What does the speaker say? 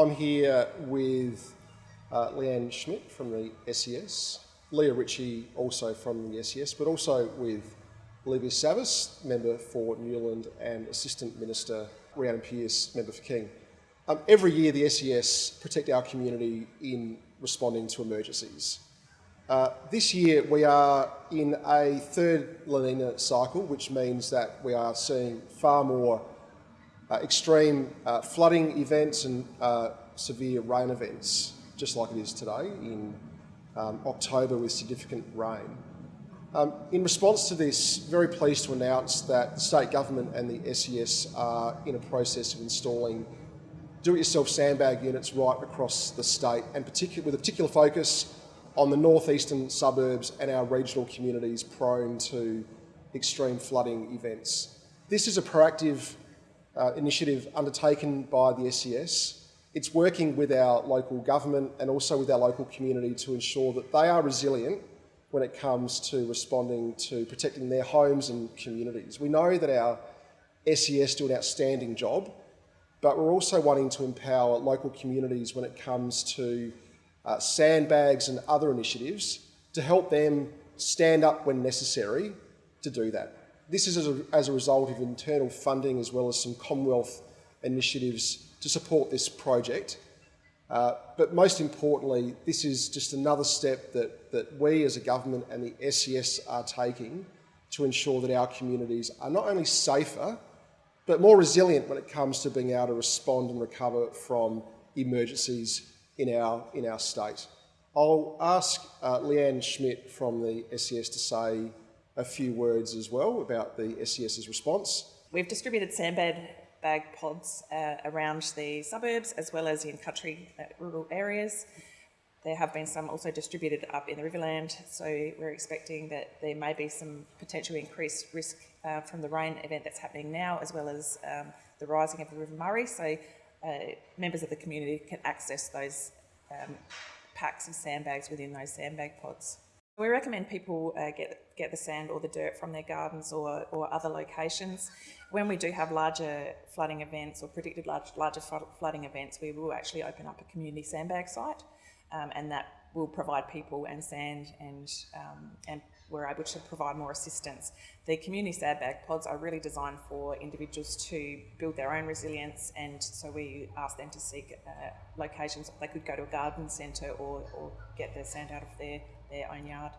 I'm here with uh, Leanne Schmidt from the SES, Leah Ritchie also from the SES, but also with Olivia Savvas, member for Newland, and Assistant Minister Rhiannon Pearce, member for King. Um, every year the SES protect our community in responding to emergencies. Uh, this year we are in a third La Nina cycle, which means that we are seeing far more extreme uh, flooding events and uh, severe rain events, just like it is today in um, October with significant rain. Um, in response to this, very pleased to announce that the state government and the SES are in a process of installing do-it-yourself sandbag units right across the state, and particular, with a particular focus on the northeastern suburbs and our regional communities prone to extreme flooding events. This is a proactive uh, initiative undertaken by the SES. It's working with our local government and also with our local community to ensure that they are resilient when it comes to responding to protecting their homes and communities. We know that our SES do an outstanding job, but we're also wanting to empower local communities when it comes to uh, sandbags and other initiatives to help them stand up when necessary to do that. This is as a, as a result of internal funding as well as some Commonwealth initiatives to support this project. Uh, but most importantly, this is just another step that, that we as a government and the SES are taking to ensure that our communities are not only safer, but more resilient when it comes to being able to respond and recover from emergencies in our, in our state. I'll ask uh, Leanne Schmidt from the SES to say a few words as well about the SES's response. We've distributed sandbag bag pods uh, around the suburbs as well as in country uh, rural areas. There have been some also distributed up in the Riverland, so we're expecting that there may be some potentially increased risk uh, from the rain event that's happening now, as well as um, the rising of the River Murray. So uh, members of the community can access those um, packs of sandbags within those sandbag pods. We recommend people uh, get, get the sand or the dirt from their gardens or, or other locations. When we do have larger flooding events or predicted large, larger flooding events, we will actually open up a community sandbag site um, and that will provide people and sand and, um, and we're able to provide more assistance. The community sandbag pods are really designed for individuals to build their own resilience and so we ask them to seek uh, locations. They could go to a garden centre or, or get their sand out of their their own yard.